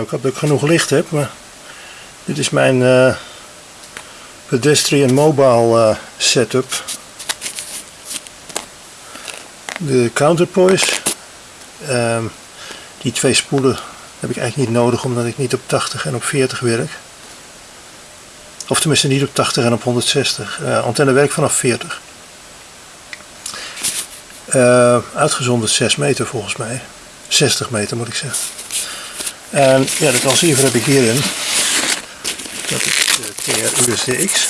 ik hoop dat ik genoeg licht heb, maar dit is mijn eh, pedestrian mobile eh, setup. De counterpoise. Ehm, die twee spoelen heb ik eigenlijk niet nodig omdat ik niet op 80 en op 40 werk. Of tenminste niet op 80 en op 160. Uh, antenne werkt vanaf 40. Uh, uitgezonderd 6 meter volgens mij. 60 meter moet ik zeggen. En ja, de transceiver heb ik hierin. Dat is de TR-USDX.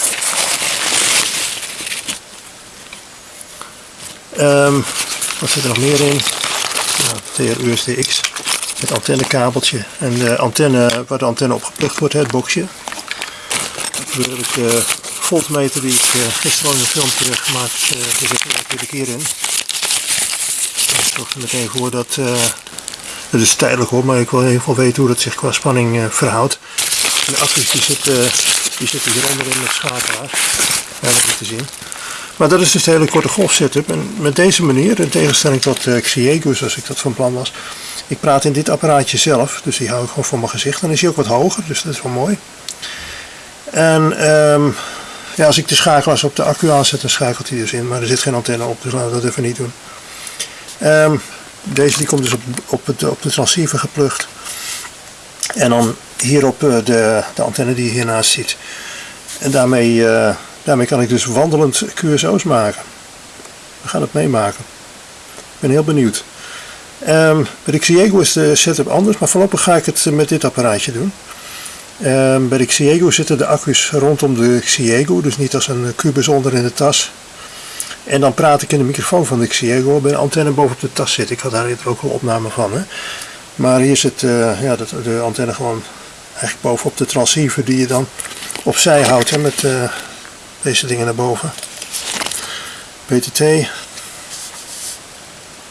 Um, wat zit er nog meer in? Ja, TR-USDX met antennekabeltje en de antenne waar de antenne op geplukt wordt, het boxje. Daar heb ik de voltmeter die ik uh, gisteren in een filmpje heb gemaakt, zit er natuurlijk hierin. Ik zorg er meteen voor dat, dat is tijdelijk hoor, maar ik wil in geval weten hoe dat zich qua spanning uh, verhoudt. De accu's die zitten, die zitten hier onderin met schakelaar. Dat te zien. Maar dat is dus de hele korte golf setup. En met deze manier, in tegenstelling tot uh, zoals ik dat van plan was. Ik praat in dit apparaatje zelf, dus die hou ik gewoon voor mijn gezicht. Dan is hij ook wat hoger, dus dat is wel mooi. En um, ja, als ik de schakelaars op de accu aanzet, dan schakelt hij dus in. Maar er zit geen antenne op, dus laten we dat even niet doen. Um, deze die komt dus op, op, het, op de transceiver geplukt. En dan hierop de, de antenne die hiernaast ziet. En daarmee, uh, daarmee kan ik dus wandelend QSO's maken. We gaan het meemaken. Ik ben heel benieuwd. Um, bij de Xiego is de setup anders, maar voorlopig ga ik het met dit apparaatje doen. Um, bij de Xiego zitten de accu's rondom de Xiego, dus niet als een kubus onder in de tas. En dan praat ik in de microfoon van de Xiego bij de antenne bovenop de tas zit. Ik had daar eerder ook een opname van. Hè. Maar hier zit uh, ja, de, antenne gewoon eigenlijk bovenop de transceiver die je dan opzij houdt hè, met uh, deze dingen naar boven. PTT.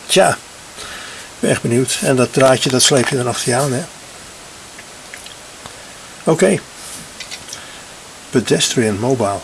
Tja, ik ben echt benieuwd. En dat draadje dat sleep je dan achter je aan. Oké. Pedestrian Mobile.